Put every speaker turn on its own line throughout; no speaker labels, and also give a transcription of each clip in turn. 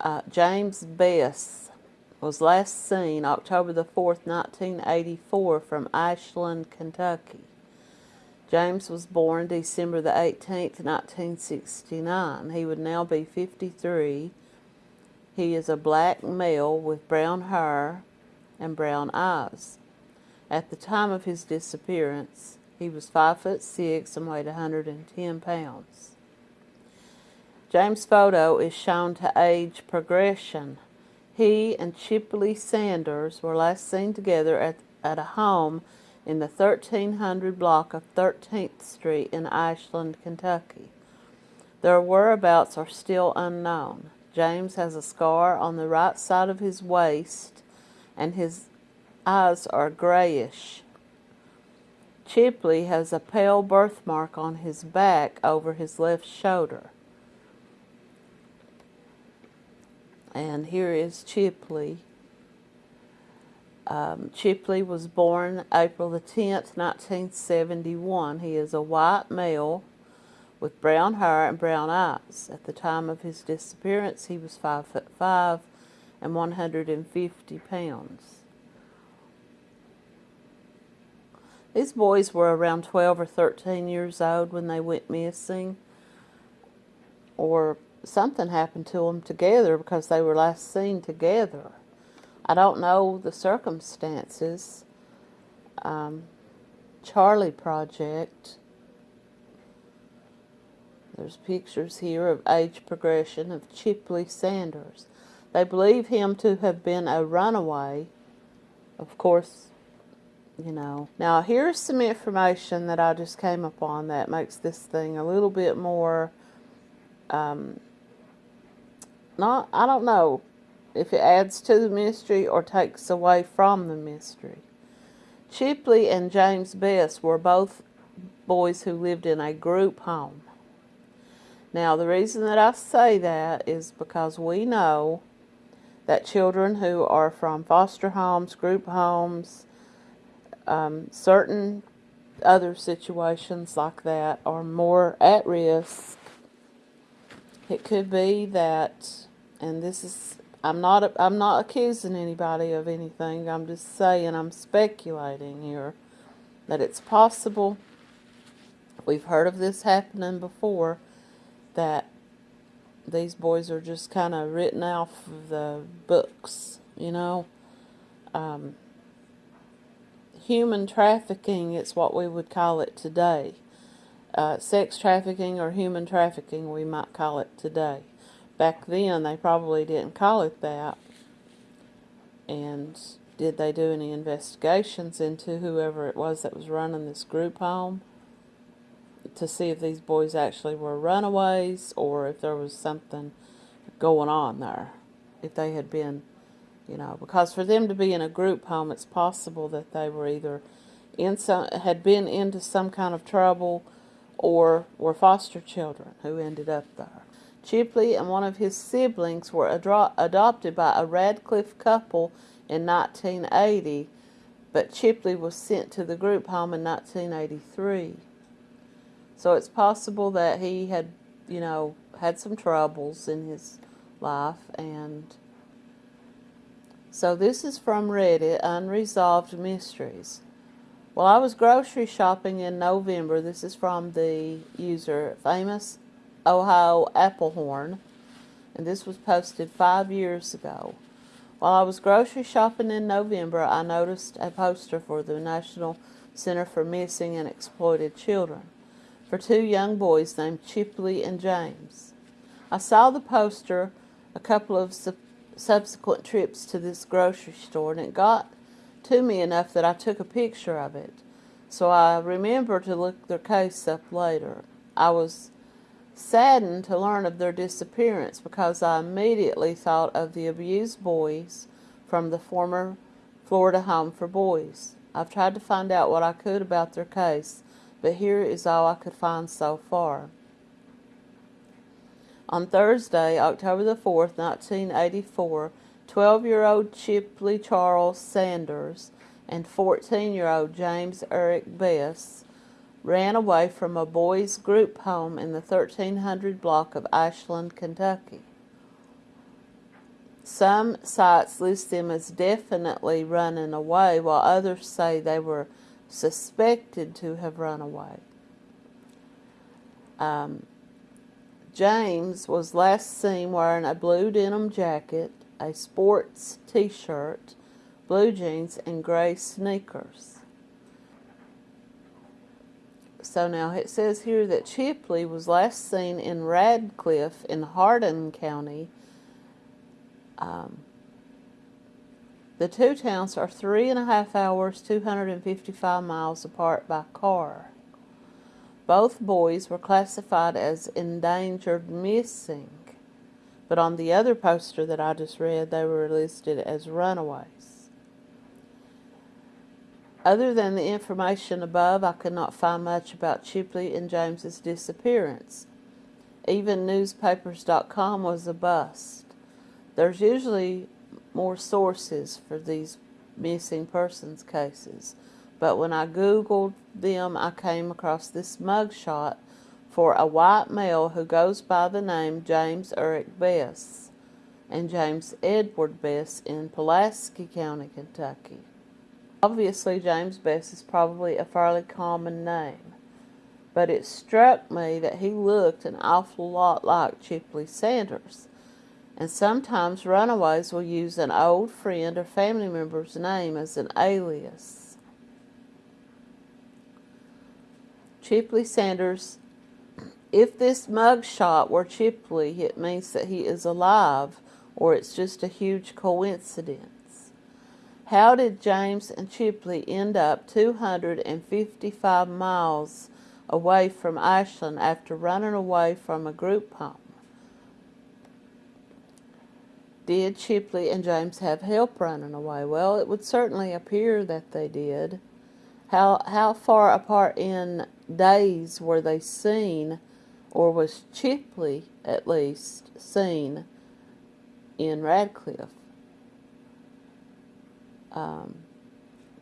Uh, James Bess was last seen October the 4th, 1984 from Ashland, Kentucky. James was born December the 18th, 1969. He would now be 53. He is a black male with brown hair and brown eyes. At the time of his disappearance, he was 5 foot 6 and weighed 110 pounds. James' photo is shown to age progression. He and Chipley Sanders were last seen together at, at a home in the 1300 block of 13th Street in Ashland, Kentucky. Their whereabouts are still unknown. James has a scar on the right side of his waist and his eyes are grayish. Chipley has a pale birthmark on his back over his left shoulder. And here is Chipley. Um, Chipley was born April the 10th, 1971. He is a white male with brown hair and brown eyes. At the time of his disappearance, he was 5 foot 5 and 150 pounds. These boys were around 12 or 13 years old when they went missing, or something happened to them together because they were last seen together. I don't know the circumstances. Um, Charlie Project. There's pictures here of age progression of Chipley Sanders. They believe him to have been a runaway. Of course, you know. Now here's some information that I just came upon that makes this thing a little bit more, um, not, I don't know, if it adds to the mystery or takes away from the mystery. Chipley and James Bess were both boys who lived in a group home. Now, the reason that I say that is because we know that children who are from foster homes, group homes, um, certain other situations like that are more at risk. It could be that, and this is I'm not I'm not accusing anybody of anything. I'm just saying I'm speculating here that it's possible. We've heard of this happening before that these boys are just kind of written off of the books, you know. Um, human trafficking, it's what we would call it today. Uh, sex trafficking or human trafficking, we might call it today back then they probably didn't call it that. And did they do any investigations into whoever it was that was running this group home to see if these boys actually were runaways or if there was something going on there? If they had been, you know, because for them to be in a group home, it's possible that they were either in some, had been into some kind of trouble or were foster children who ended up there. Chipley and one of his siblings were adopted by a Radcliff couple in 1980, but Chipley was sent to the group home in 1983. So it's possible that he had, you know, had some troubles in his life and so this is from Reddit, Unresolved Mysteries. While I was grocery shopping in November, this is from the user Famous Ohio Applehorn, and this was posted five years ago. While I was grocery shopping in November, I noticed a poster for the National Center for Missing and Exploited Children for two young boys named Chipley and James. I saw the poster a couple of su subsequent trips to this grocery store, and it got to me enough that I took a picture of it. So I remember to look their case up later. I was saddened to learn of their disappearance because I immediately thought of the abused boys from the former Florida Home for Boys. I've tried to find out what I could about their case, but here is all I could find so far. On Thursday, October the 4th, 1984, 12-year-old Chipley Charles Sanders and 14-year-old James Eric Bess ran away from a boys' group home in the 1300 block of Ashland, Kentucky. Some sites list them as definitely running away, while others say they were suspected to have run away. Um, James was last seen wearing a blue denim jacket, a sports t shirt, blue jeans, and gray sneakers. So now it says here that Chipley was last seen in Radcliff in Hardin County. Um, the two towns are three and a half hours, 255 miles apart by car. Both boys were classified as endangered missing, but on the other poster that I just read, they were listed as runaways. Other than the information above, I could not find much about Chipley and James's disappearance. Even newspapers.com was a bust. There's usually more sources for these missing persons cases. But when I Googled them, I came across this mugshot for a white male who goes by the name James Eric Bess and James Edward Bess in Pulaski County, Kentucky. Obviously, James Bess is probably a fairly common name, but it struck me that he looked an awful lot like Chipley Sanders and sometimes runaways will use an old friend or family member's name as an alias. Chipley Sanders, if this mugshot were Chipley, it means that he is alive or it's just a huge coincidence. How did James and Chipley end up 255 miles away from Ashland after running away from a group home? Did Chipley and James have help running away? Well, it would certainly appear that they did. How, how far apart in days were they seen, or was Chipley at least seen in Radcliff. Um,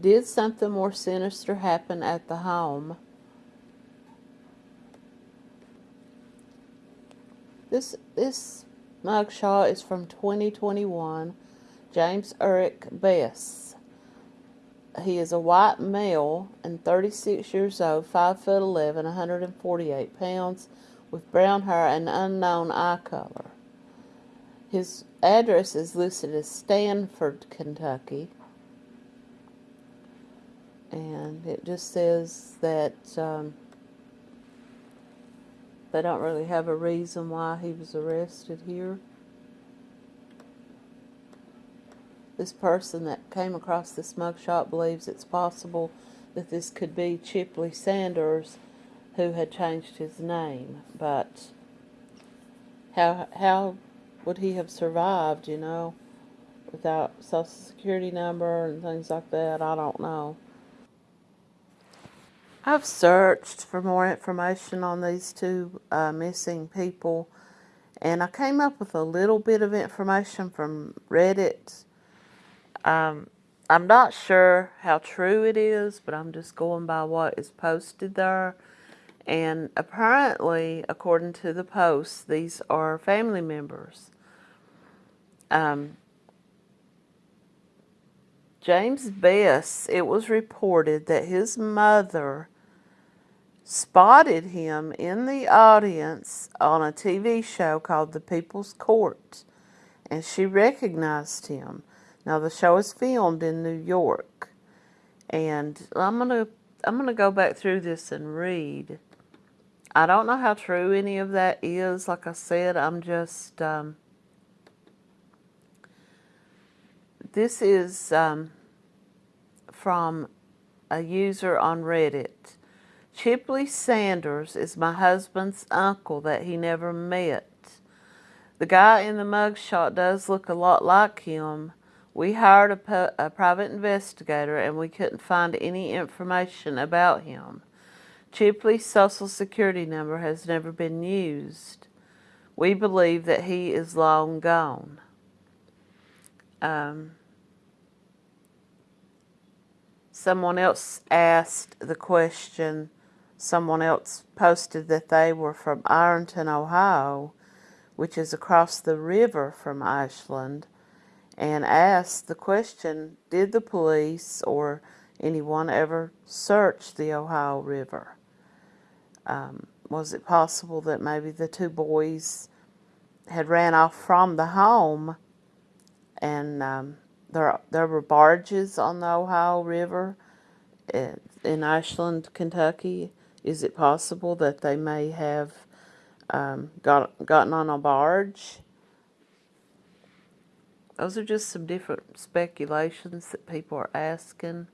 did something more sinister happen at the home? This this mugshot is from 2021. James Eric Bess. He is a white male and 36 years old, 5 foot 11, 148 pounds, with brown hair and unknown eye color. His address is listed as Stanford, Kentucky. And it just says that um, they don't really have a reason why he was arrested here. This person that came across this mugshot believes it's possible that this could be Chipley Sanders who had changed his name. But how, how would he have survived, you know, without social security number and things like that? I don't know. I've searched for more information on these two uh, missing people, and I came up with a little bit of information from Reddit. Um, I'm not sure how true it is, but I'm just going by what is posted there. And apparently, according to the post, these are family members. Um, James Bess, it was reported that his mother spotted him in the audience on a TV show called The People's Court, and she recognized him. Now the show is filmed in New York, and I'm gonna I'm gonna go back through this and read. I don't know how true any of that is. Like I said, I'm just um, This is um, from a user on Reddit. Chipley Sanders is my husband's uncle that he never met. The guy in the mugshot does look a lot like him. We hired a, a, private investigator and we couldn't find any information about him. Chipley's social security number has never been used. We believe that he is long gone. Um, Someone else asked the question, someone else posted that they were from Ironton, Ohio, which is across the river from Ashland. and asked the question Did the police or anyone ever search the Ohio River? Um, was it possible that maybe the two boys had ran off from the home and um, there, there were barges on the Ohio River in Ashland, Kentucky? Is it possible that they may have um, got, gotten on a barge? Those are just some different speculations that people are asking.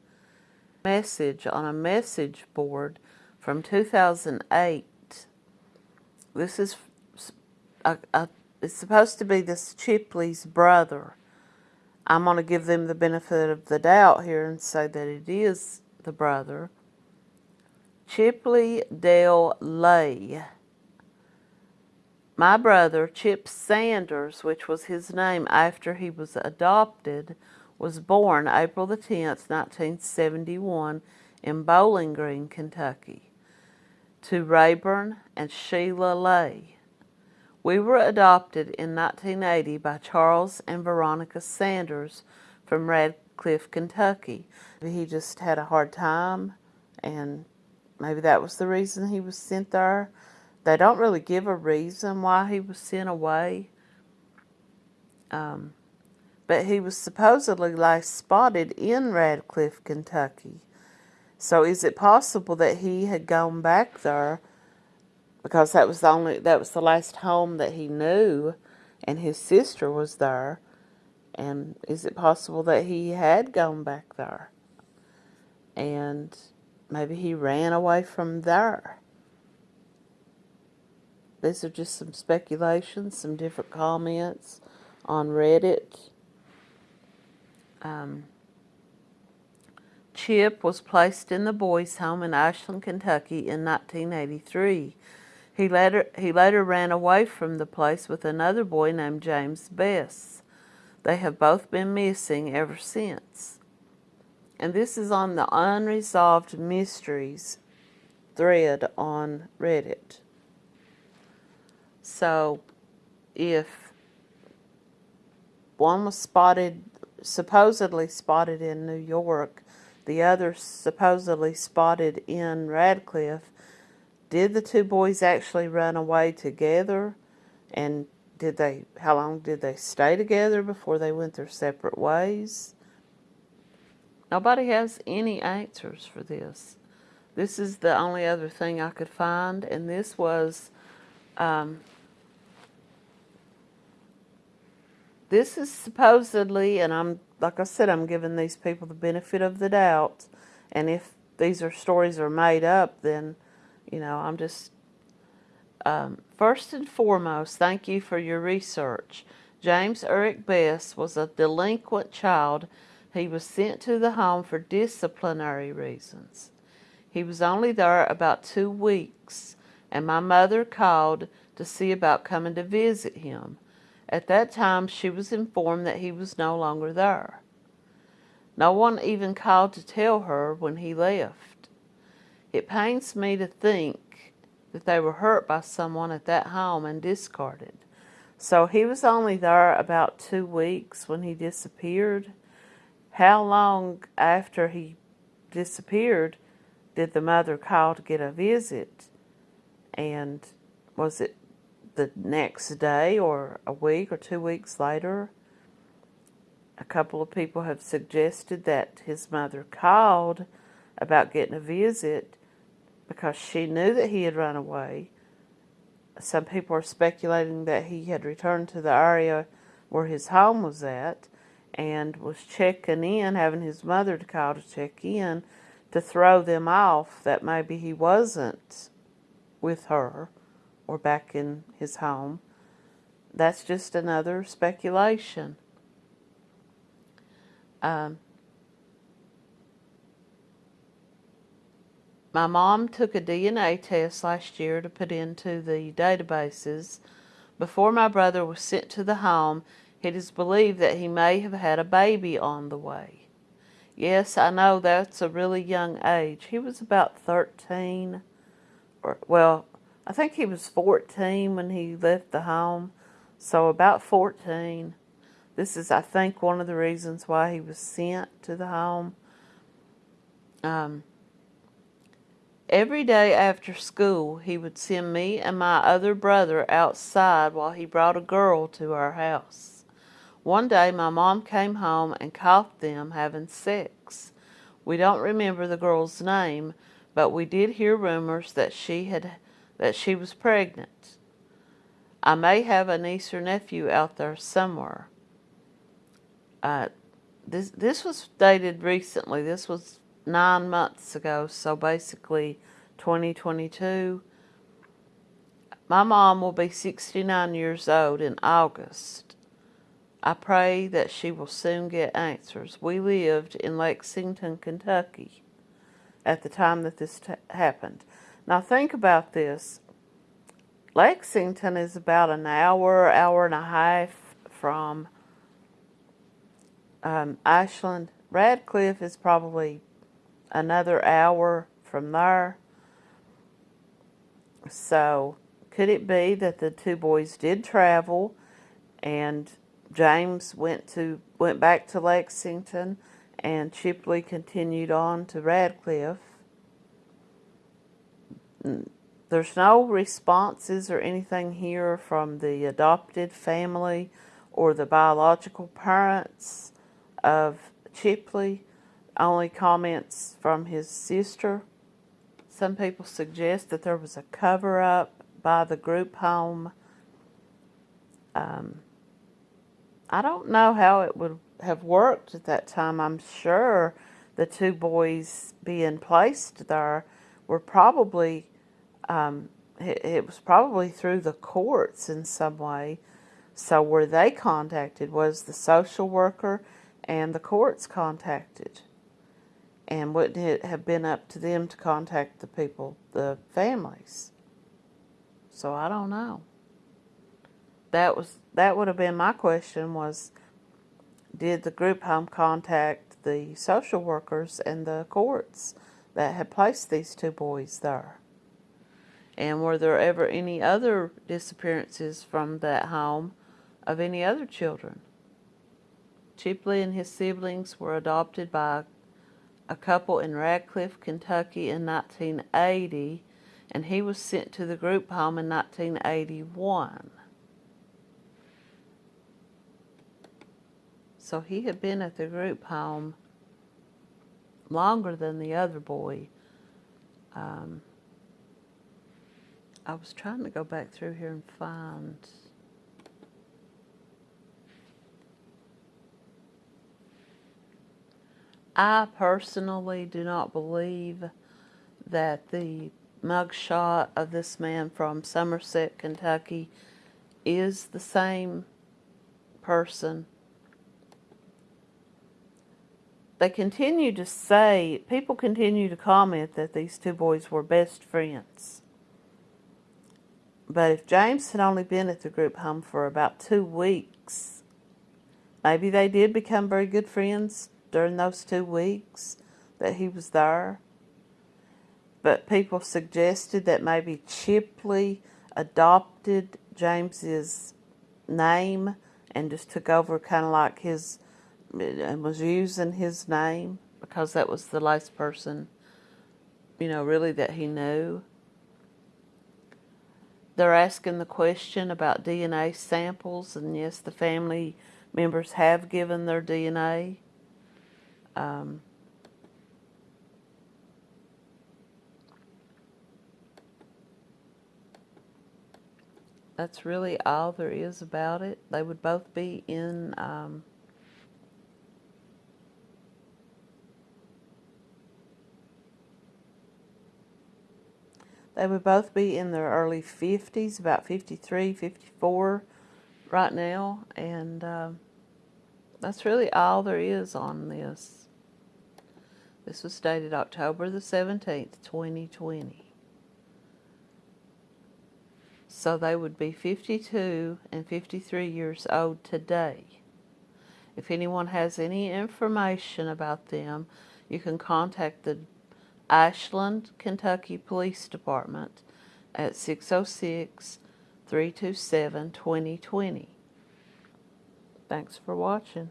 Message on a message board from 2008. This is a, a, it's supposed to be this Chipley's brother. I'm going to give them the benefit of the doubt here and say that it is the brother. Chipley Dale Lay. My brother, Chip Sanders, which was his name after he was adopted, was born April the 10th, 1971 in Bowling Green, Kentucky, to Rayburn and Sheila Lay. We were adopted in 1980 by Charles and Veronica Sanders from Radcliff, Kentucky. He just had a hard time and maybe that was the reason he was sent there. They don't really give a reason why he was sent away. Um, but he was supposedly last spotted in Radcliff, Kentucky. So is it possible that he had gone back there? Because that was the only that was the last home that he knew and his sister was there. And is it possible that he had gone back there? And maybe he ran away from there? These are just some speculations, some different comments on Reddit. Um, Chip was placed in the boys' home in Ashland, Kentucky in 1983. He later, he later ran away from the place with another boy named James Bess. They have both been missing ever since. And this is on the Unresolved Mysteries thread on Reddit. So if one was spotted, supposedly spotted in New York, the other supposedly spotted in Radcliff, did the two boys actually run away together? And did they, how long did they stay together before they went their separate ways? Nobody has any answers for this. This is the only other thing I could find, and this was um, this is supposedly, and I'm, like I said, I'm giving these people the benefit of the doubt. And if these are stories are made up, then, you know, I'm just, um, first and foremost, thank you for your research. James Eric Bess was a delinquent child. He was sent to the home for disciplinary reasons. He was only there about two weeks, and my mother called to see about coming to visit him. At that time, she was informed that he was no longer there. No one even called to tell her when he left. It pains me to think that they were hurt by someone at that home and discarded. So he was only there about two weeks when he disappeared. How long after he disappeared did the mother call to get a visit? And was it the next day or a week or two weeks later, a couple of people have suggested that his mother called about getting a visit because she knew that he had run away. Some people are speculating that he had returned to the area where his home was at and was checking in, having his mother to call to check in to throw them off that maybe he wasn't with her or back in his home. That's just another speculation. Um, my mom took a DNA test last year to put into the databases. Before my brother was sent to the home, it is believed that he may have had a baby on the way. Yes, I know that's a really young age. He was about 13, or, well, I think he was 14 when he left the home, so about 14. This is, I think, one of the reasons why he was sent to the home. Um, every day after school, he would send me and my other brother outside while he brought a girl to our house. One day, my mom came home and caught them having sex. We don't remember the girl's name, but we did hear rumors that she had that she was pregnant. I may have a niece or nephew out there somewhere. Uh, this this was dated recently. This was nine months ago, so basically 2022. My mom will be 69 years old in August. I pray that she will soon get answers. We lived in Lexington, Kentucky at the time that this happened. Now think about this. Lexington is about an hour, hour and a half from um, Ashland. Radcliff is probably another hour from there. So, could it be that the two boys did travel and James went to went back to Lexington and Chipley continued on to Radcliff? There's no responses or anything here from the adopted family or the biological parents of Chipley. Only comments from his sister. Some people suggest that there was a cover up by the group home. Um, I don't know how it would have worked at that time. I'm sure the two boys being placed there were probably um, it, it was probably through the courts in some way. So were they contacted? Was the social worker and the courts contacted? And wouldn't it have been up to them to contact the people, the families? So I don't know. That was that would have been my question was did the group home contact the social workers and the courts that had placed these two boys there? And were there ever any other disappearances from that home of any other children? Chipley and his siblings were adopted by a couple in Radcliff, Kentucky in 1980, and he was sent to the group home in 1981. So he had been at the group home longer than the other boy. Um, I was trying to go back through here and find I personally do not believe that the mugshot of this man from Somerset, Kentucky is the same person. They continue to say, people continue to comment that these two boys were best friends. But if James had only been at the group home for about two weeks, maybe they did become very good friends during those two weeks that he was there. But people suggested that maybe Chipley adopted James's name and just took over kind of like his and was using his name because that was the last person, you know, really that he knew. They're asking the question about DNA samples, and yes, the family members have given their DNA. Um, that's really all there is about it. They would both be in um, They would both be in their early 50s, about 53, 54 right now. And um, that's really all there is on this. This was dated October the 17th, 2020. So they would be 52 and 53 years old today. If anyone has any information about them, you can contact the Ashland, Kentucky Police Department at 606 327 2020. Thanks for watching.